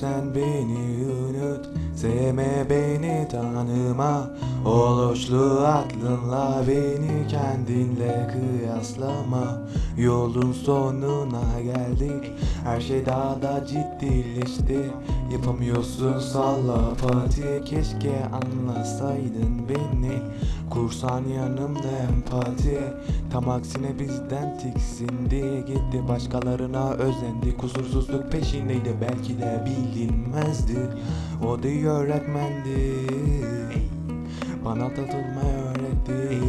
sen beni unut Sevme beni tanıma. Oluşlu aklınla beni kendinle kıyaslama. Yolun sonuna geldik Her şey daha da ciddileşti. Yapamıyorsun salla pati Keşke anlasaydın beni. Kursan yanımda empati. Tam aksine bizden tiksindi Gitti. Başkalarına özendi. Kusursuzluk peşindeydi. Belki de bilinmezdi. O da öğretmendi. Bana tatılmayı öğretti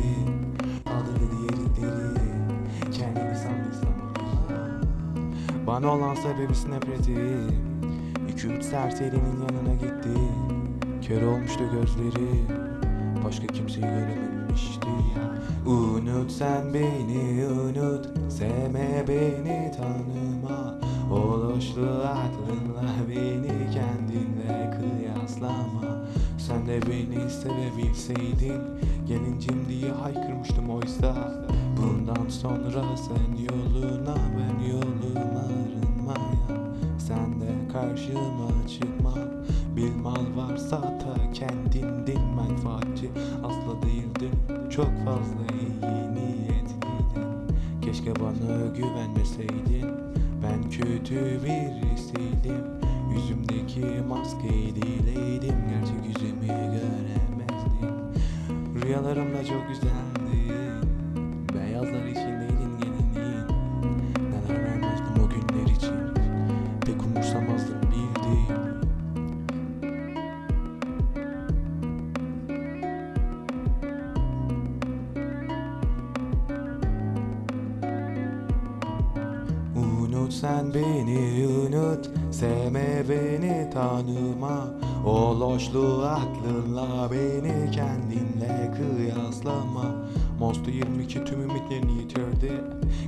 Bana olan sebebi nefreti. İki üç serserinin yanına gitti. Kör olmuştu gözleri. Başka kimseyi görememişti. Unut sen beni unut. Sevme beni tanıma. Oluşlu aklınla beni kendinle kıyaslama. Sen de beni sevebilseydin Gelincim diye haykırmıştım oysa. Bundan sonra sen yoluna varsa da kendindin menfaatçi Asla değildin çok fazla iyi niyetliydin Keşke bana güvenmeseydin Ben kötü birisiydim Yüzümdeki maskeyi dileydim Gerçek yüzümü göremezdin Rüyalarımda çok güzeldin Unut sen beni unut. Sevme beni tanıma. O loşlu aklınla beni kendinle kıyaslama. Mostu 22 tüm ümitlerini yitirdi.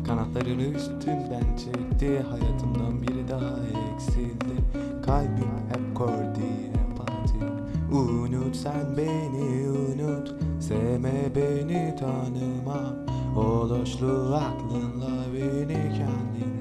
Kanatlarını üstünden çekti. Hayatımdan biri daha eksildi. Kalbim hep kordi empati Unut sen beni unut. Sevme beni tanıma. O loşlu aklınla beni kendin